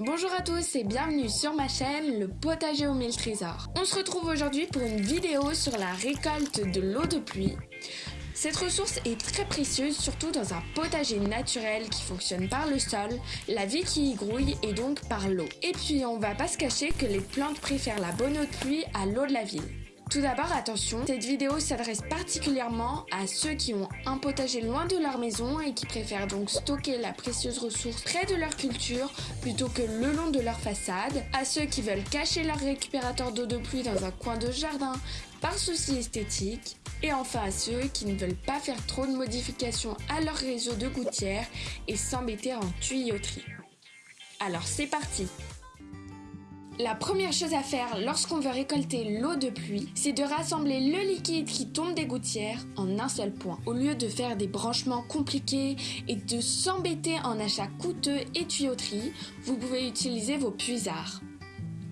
Bonjour à tous et bienvenue sur ma chaîne Le Potager au mille trésors. On se retrouve aujourd'hui pour une vidéo sur la récolte de l'eau de pluie. Cette ressource est très précieuse, surtout dans un potager naturel qui fonctionne par le sol, la vie qui y grouille et donc par l'eau. Et puis on va pas se cacher que les plantes préfèrent la bonne eau de pluie à l'eau de la ville. Tout d'abord, attention, cette vidéo s'adresse particulièrement à ceux qui ont un potager loin de leur maison et qui préfèrent donc stocker la précieuse ressource près de leur culture plutôt que le long de leur façade, à ceux qui veulent cacher leur récupérateur d'eau de pluie dans un coin de jardin par souci esthétique, et enfin à ceux qui ne veulent pas faire trop de modifications à leur réseau de gouttières et s'embêter en tuyauterie. Alors c'est parti la première chose à faire lorsqu'on veut récolter l'eau de pluie, c'est de rassembler le liquide qui tombe des gouttières en un seul point. Au lieu de faire des branchements compliqués et de s'embêter en achats coûteux et tuyauterie, vous pouvez utiliser vos puisards.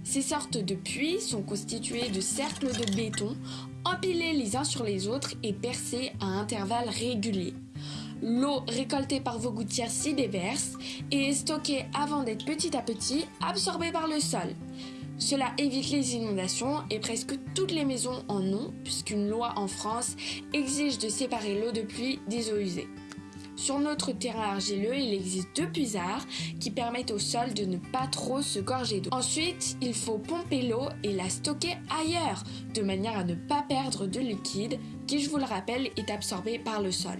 Ces sortes de puits sont constitués de cercles de béton empilés les uns sur les autres et percés à intervalles réguliers. L'eau récoltée par vos gouttières s'y déverse et est stockée avant d'être petit à petit absorbée par le sol. Cela évite les inondations et presque toutes les maisons en ont puisqu'une loi en France exige de séparer l'eau de pluie des eaux usées. Sur notre terrain argileux, il existe deux puisards qui permettent au sol de ne pas trop se gorger d'eau. Ensuite, il faut pomper l'eau et la stocker ailleurs, de manière à ne pas perdre de liquide qui, je vous le rappelle, est absorbé par le sol.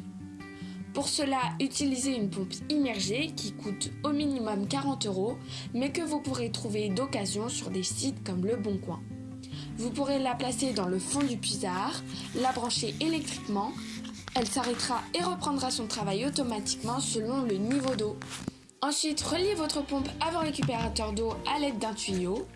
Pour cela, utilisez une pompe immergée qui coûte au minimum 40 euros, mais que vous pourrez trouver d'occasion sur des sites comme Le Bon Coin. Vous pourrez la placer dans le fond du puisard, la brancher électriquement, elle s'arrêtera et reprendra son travail automatiquement selon le niveau d'eau. Ensuite, reliez votre pompe à vos récupérateurs d'eau à l'aide d'un tuyau.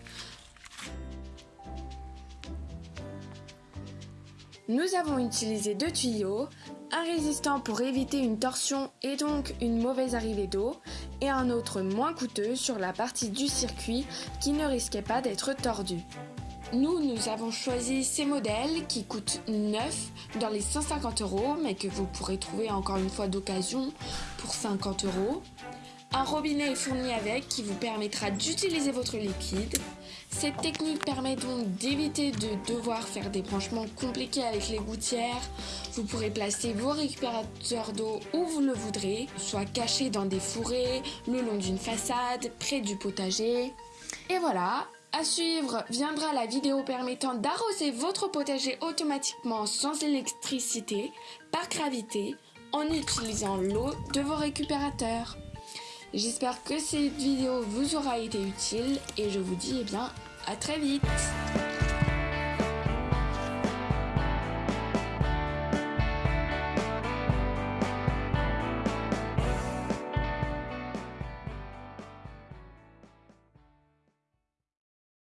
Nous avons utilisé deux tuyaux, un résistant pour éviter une torsion et donc une mauvaise arrivée d'eau, et un autre moins coûteux sur la partie du circuit qui ne risquait pas d'être tordu. Nous, nous avons choisi ces modèles qui coûtent 9 dans les 150 euros, mais que vous pourrez trouver encore une fois d'occasion pour 50 euros. Un robinet est fourni avec qui vous permettra d'utiliser votre liquide. Cette technique permet donc d'éviter de devoir faire des branchements compliqués avec les gouttières. Vous pourrez placer vos récupérateurs d'eau où vous le voudrez, soit cachés dans des fourrés, le long d'une façade, près du potager. Et voilà, à suivre viendra la vidéo permettant d'arroser votre potager automatiquement sans électricité, par gravité, en utilisant l'eau de vos récupérateurs. J'espère que cette vidéo vous aura été utile et je vous dis eh bien à très vite